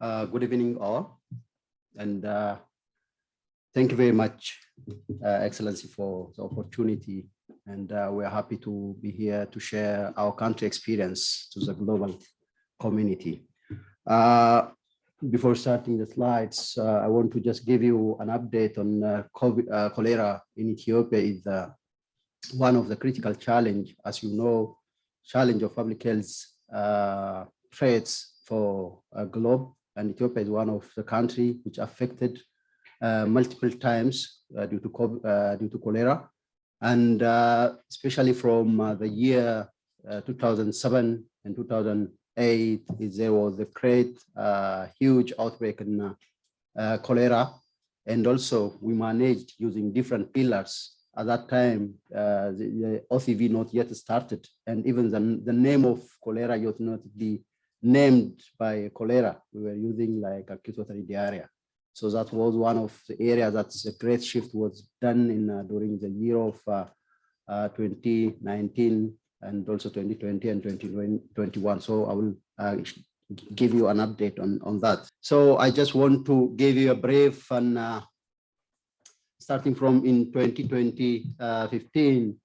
Uh, good evening, all. And uh, thank you very much, uh, Excellency, for the opportunity. And uh, we're happy to be here to share our country experience to the global community. Uh, before starting the slides, uh, I want to just give you an update on COVID, cholera in Ethiopia is one of the critical challenge, as you know, challenge of public health threats for a globe. And Ethiopia is one of the country which affected uh, multiple times due to COVID, due to cholera, and especially from the year 2007 and 2008, there was a great, uh, huge outbreak in uh, uh, cholera. And also we managed using different pillars. At that time, uh, the, the, OCV not yet started. And even the, the name of cholera yet not be named by cholera. We were using like acute watery diarrhea. So that was one of the areas that a great shift was done in uh, during the year of uh, 2019 and also 2020 and 2021. So I will uh, give you an update on, on that. So I just want to give you a brief and uh, starting from in 2020, uh, 15.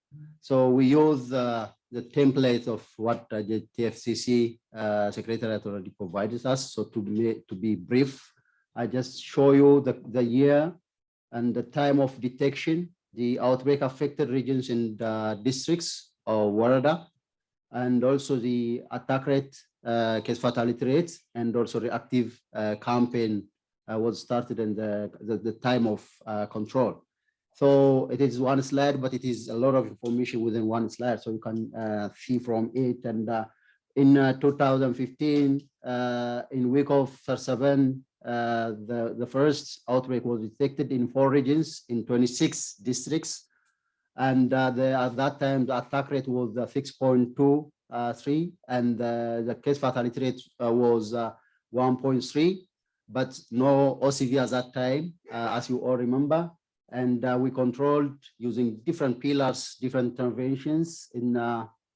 So we use uh, the template of what uh, the TFCC uh, Secretariat already provided us. So to be, to be brief, I just show you the, the year and the time of detection, the outbreak affected regions and districts, or Woreda, and also the attack rate, uh, case fatality rates, and also reactive uh, campaign uh, was started and the, the, the time of uh, control. So it is one slide, but it is a lot of information within one slide. So you can uh, see from it. And uh, in 2015, in week of 37, the, the first outbreak was detected in four regions in 26 districts and uh, the, at that time the attack rate was 6.23 uh, and uh, the case fatality rate uh, was 1.3 but no OCV at that time as you all remember and we controlled using different pillars different interventions in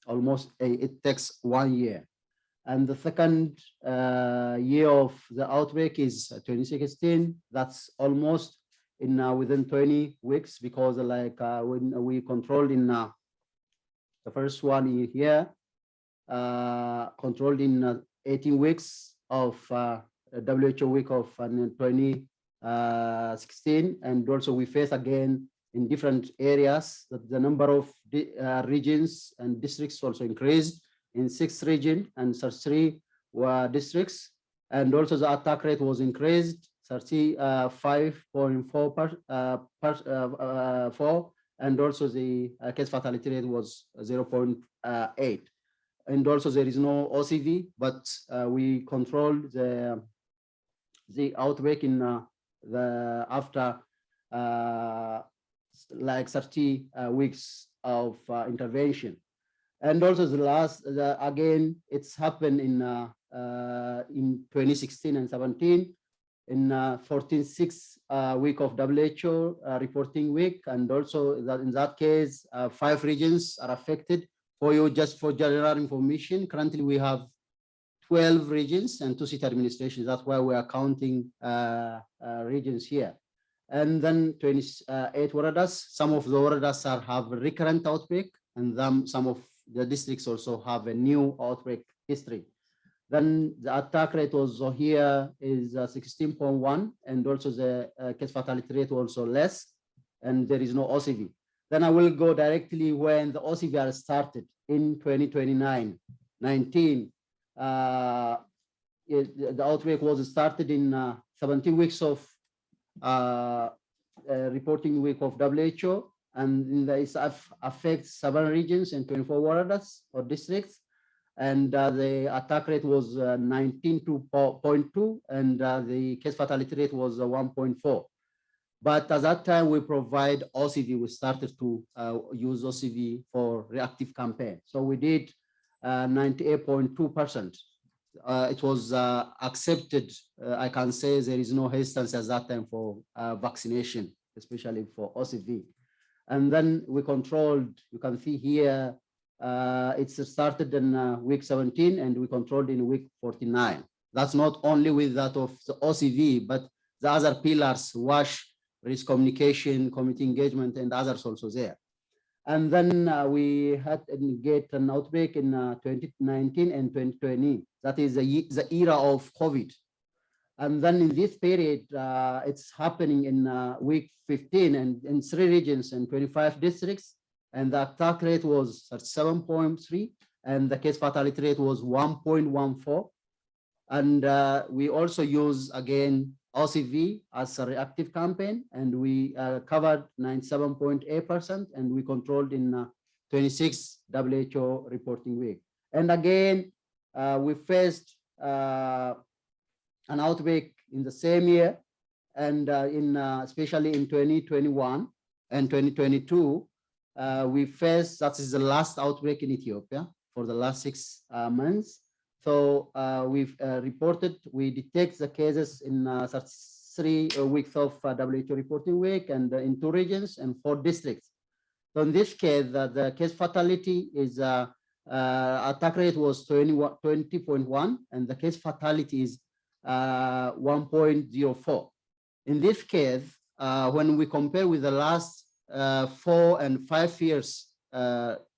almost a, it takes one year. And the second uh, year of the outbreak is 2016 that's almost in uh, within 20 weeks because like uh, when we controlled in uh, the first one here, uh, controlled in uh, 18 weeks of uh, WHO week of Uh, 2016, and also we face again in different areas that the number of uh, regions and districts also increased in six region and three were districts, and also the attack rate was increased 35.4 uh, per, uh, per, uh, uh, four, and also the case fatality rate was 0.8. And also there is no OCV, but we control the the outbreak in the after like 30 weeks of intervention and also the last the, again it's happened in uh, uh, in 2016 and 17 in uh, 14 6 uh, week of WHO uh, reporting week. And also that in that case, uh, five regions are affected. For you, just for general information, currently we have 12 regions and two city administrations. That's why we are counting uh, uh, regions here. And then 28 woredas. Some of the woredas are, have recurrent outbreak and then some of the districts also have a new outbreak history. Then the attack rate also here is 16.1 uh, and also the uh, case fatality rate also less and there is no OCV. Then I will go directly when the OCV started in 2029, 19. Uh, it, the outbreak was started in uh, 17 weeks of uh, reporting week of WHO and it affects seven regions and 24 woredas or districts. And uh, the attack rate was uh, 19.2 and uh, the case fatality rate was uh, 1.4 but at that time we provide OCV we started to use OCV for reactive campaign. So we did 98.2 uh, percent it was accepted I can say there is no hesitance at that time for vaccination especially for OCV and then we controlled you can see here uh, it's started in uh, week 17 and we controlled in week 49. That's not only with that of the OCV, but the other pillars, WASH, risk communication, community engagement, and others also there. And then uh, we had get an outbreak in uh, 2019 and 2020. That is the, the era of COVID. And then in this period, uh, it's happening in uh, week 15 and in three regions and 25 districts. And the attack rate was at 7.3 and the case fatality rate was 1.14. And uh, we also use again OCV as a reactive campaign, and we uh, covered 97.8%, and we controlled in uh, 26 WHO reporting week. And again, uh, we faced uh, an outbreak in the same year, and uh, in uh, especially in 2021 and 2022, we faced that is the last outbreak in Ethiopia for the last six months. So uh, we've uh, reported, we detect the cases in uh, three weeks of WHO reporting week and in two regions and four districts. So in this case, the case fatality is uh, attack rate was 20.1 and the case fatality is 1.04. In this case, when we compare with the last four and five years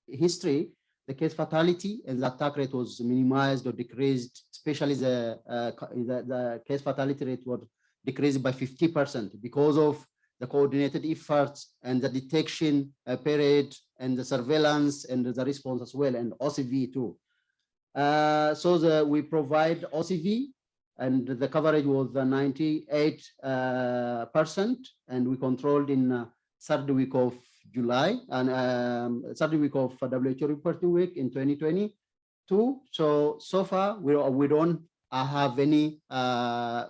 history, the case fatality and the attack rate was minimized or decreased, especially the, uh, the, the, case fatality rate was decreased by 50% because of the coordinated efforts and the detection uh, period and the surveillance and the response as well and OCV too. Uh, so the, we provide OCV and the coverage was 98 uh, percent and we controlled in uh, third week of July and um, third week of WHO reporting week in 2022. So, so far we, we don't uh, have any uh,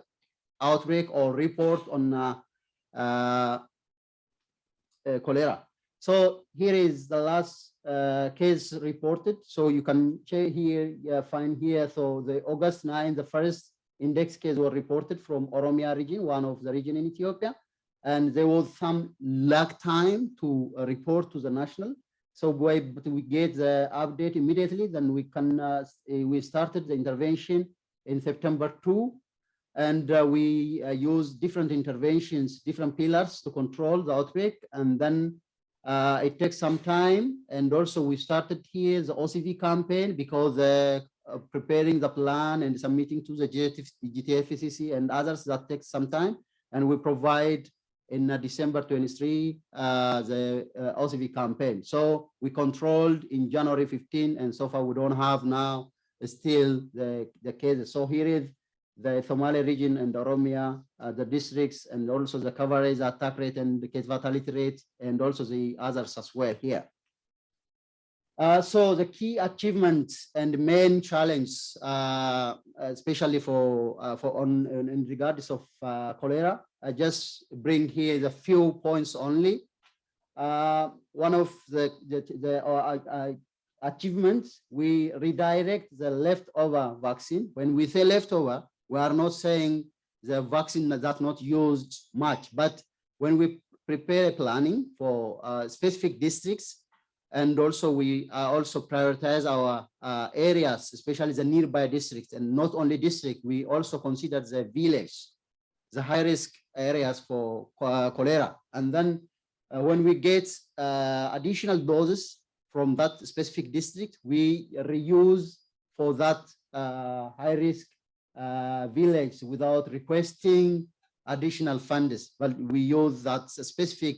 outbreak or report on uh, uh, cholera. So here is the last uh, case reported. So you can check here, find here. So the August 9, the first index case were reported from Oromia region, one of the region in Ethiopia and there was some lag time to uh, report to the national. So we, we get the update immediately, then we can, uh, we started the intervention in September 2, and uh, we uh, use different interventions, different pillars to control the outbreak, and then uh, it takes some time. And also we started here the OCV campaign because uh, preparing the plan and submitting to the GTF, GTFCC and others that takes some time. And we provide in uh, December 23, uh, the uh, OCV campaign. So we controlled in January 15, and so far we don't have now still the, the cases. So here is the Somali region and Oromia, uh, the districts, and also the coverage, attack rate, and the case fatality rate, and also the others as well here. Uh, so the key achievements and main challenge, uh, especially for for on in regards of cholera, I just bring here the few points only. Uh, one of the, the, the uh, achievements, we redirect the leftover vaccine. When we say leftover, we are not saying the vaccine that's not used much, but when we prepare a planning for uh, specific districts, and also we uh, also prioritize our uh, areas, especially the nearby districts, and not only district, we also consider the village, the high risk areas for cholera. And then uh, when we get uh, additional doses from that specific district, we reuse for that uh, high risk village without requesting additional funds, but we use that specific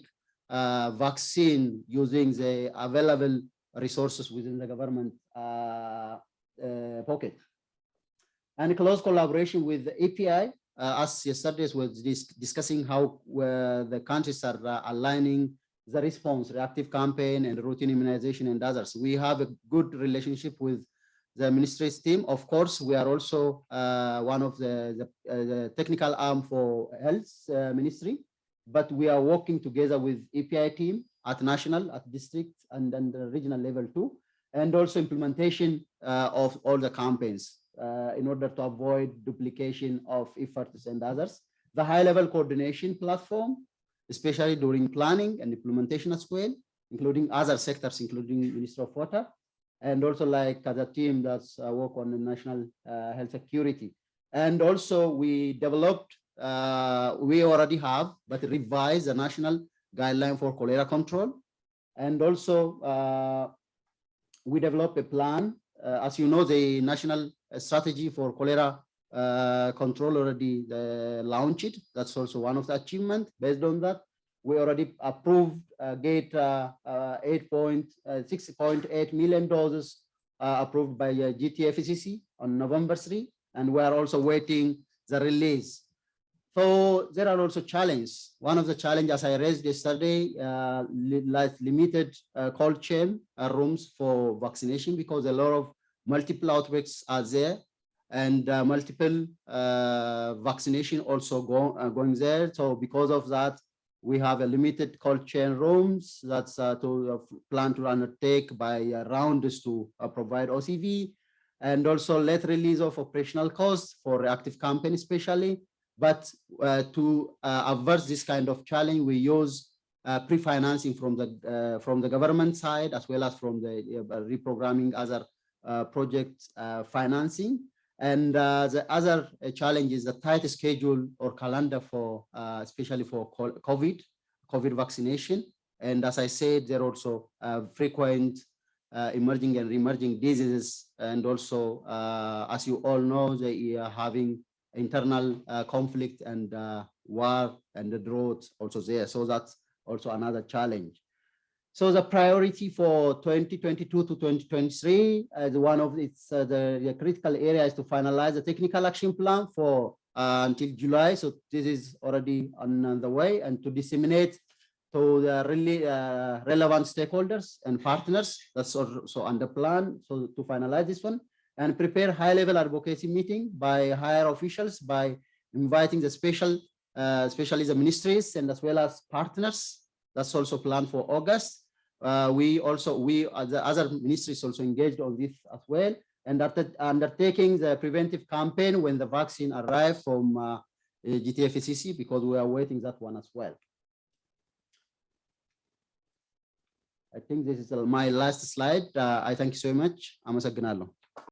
uh, vaccine using the available resources within the government uh, uh, pocket. And close collaboration with the EPI uh, as yesterday was dis discussing how uh, the countries are uh, aligning the response, reactive campaign and routine immunization and others. We have a good relationship with the ministry's team. Of course, we are also uh, one of the, the, uh, the, technical arm for health uh, ministry, but we are working together with EPI team at national, at district, and then the regional level too, and also implementation of all the campaigns uh, in order to avoid duplication of efforts and others. The high-level coordination platform, especially during planning and implementation as well, including other sectors, including Minister of Water, and also like the team that's uh, work on the national uh, health security. And also we developed, uh, we already have, but revised the national guideline for cholera control. And also uh, we developed a plan. Uh, as you know, the national strategy for cholera uh, control already uh, launched. That's also one of the achievements. Based on that, we already approved uh, uh, uh, 8.6.8 million doses uh, approved by uh, GTFCC on November 3, and we are also waiting the release. So there are also challenges. One of the challenges I raised yesterday, uh, like limited uh, cold chain uh, rooms for vaccination because a lot of multiple outbreaks are there and uh, multiple uh, vaccination also go, uh, going there. So because of that, we have a limited cold chain rooms that's uh, to plan to undertake by rounds to provide OCV and also let release of operational costs for reactive campaign especially. But uh, to uh, avert this kind of challenge, we use pre-financing from the from the government side as well as from the reprogramming other project financing. And uh, the other uh, challenge is the tight schedule or calendar for, uh, especially for COVID, COVID vaccination. And as I said, there are also uh, frequent uh, emerging and emerging diseases. And also, uh, as you all know, they are having internal conflict and war and the drought also there. So that's also another challenge. So the priority for 2022 to 2023, as one of its uh, the, the, critical area is to finalize the technical action plan for uh, until July. So this is already on the way and to disseminate to the really uh, relevant stakeholders and partners. That's also under plan. So to finalize this one and prepare high level advocacy meeting by higher officials by inviting the special, uh, ministries and as well as partners. That's also planned for August uh, we also, we, the other ministries also engaged on this as well. And undertaking the preventive campaign when the vaccine arrived from uh, GTFCC, because we are waiting that one as well. I think this is my last slide. Uh, I thank you so much. Amasagnalo.